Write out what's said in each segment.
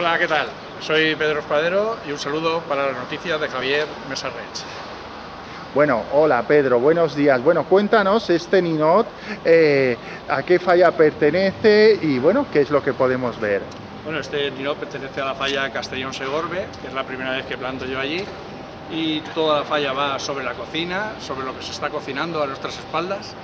Hola, ¿qué tal? Soy Pedro Espadero y un saludo para las noticias de Javier Mesarrech. Bueno, hola Pedro, buenos días. Bueno, cuéntanos este Ninot, eh, a qué falla pertenece y bueno, qué es lo que podemos ver. Bueno, este Ninot pertenece a la falla Castellón-Segorbe, que es la primera vez que planto yo allí, y toda la falla va sobre la cocina, sobre lo que se está cocinando a nuestras espaldas,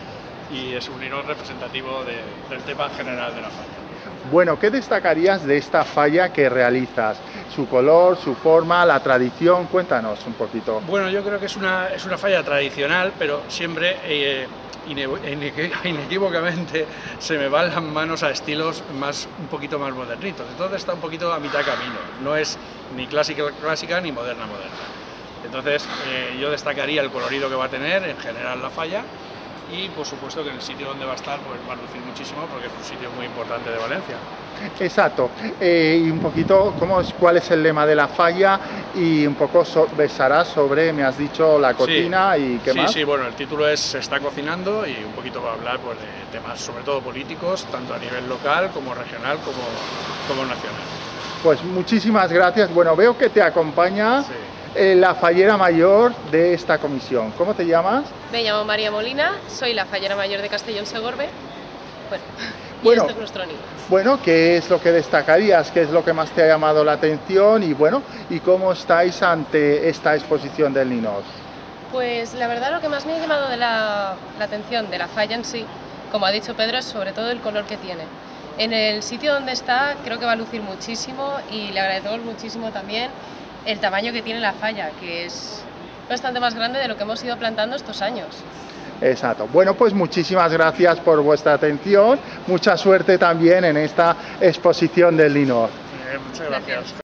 y es un Ninot representativo de, del tema general de la falla. Bueno, ¿qué destacarías de esta falla que realizas? Su color, su forma, la tradición, cuéntanos un poquito. Bueno, yo creo que es una, es una falla tradicional, pero siempre eh, inequívocamente se me van las manos a estilos más, un poquito más modernitos. Entonces está un poquito a mitad camino, no es ni clásica clásica ni moderna moderna. Entonces eh, yo destacaría el colorido que va a tener en general la falla y por supuesto que en el sitio donde va a estar pues va a lucir muchísimo porque es un sitio muy importante de Valencia. Exacto, eh, y un poquito cómo es, cuál es el lema de la falla y un poco so, sobre, me has dicho, la cocina sí, y qué sí, más. Sí, bueno, el título es Se está cocinando y un poquito va a hablar pues, de temas sobre todo políticos, tanto a nivel local como regional como, como nacional. Pues muchísimas gracias, bueno, veo que te acompaña sí. Eh, la fallera mayor de esta comisión. ¿Cómo te llamas? Me llamo María Molina, soy la fallera mayor de Castellón Segorbe. Bueno, bueno, este es nuestro nido. Bueno, ¿qué es lo que destacarías? ¿Qué es lo que más te ha llamado la atención? Y bueno, ¿y cómo estáis ante esta exposición del Ninos? Pues la verdad lo que más me ha llamado de la, la atención de la falla en sí, como ha dicho Pedro, es sobre todo el color que tiene. En el sitio donde está creo que va a lucir muchísimo y le agradecemos muchísimo también el tamaño que tiene la falla, que es bastante más grande de lo que hemos ido plantando estos años. Exacto. Bueno, pues muchísimas gracias por vuestra atención. Mucha suerte también en esta exposición del Linor. Eh, muchas gracias. gracias.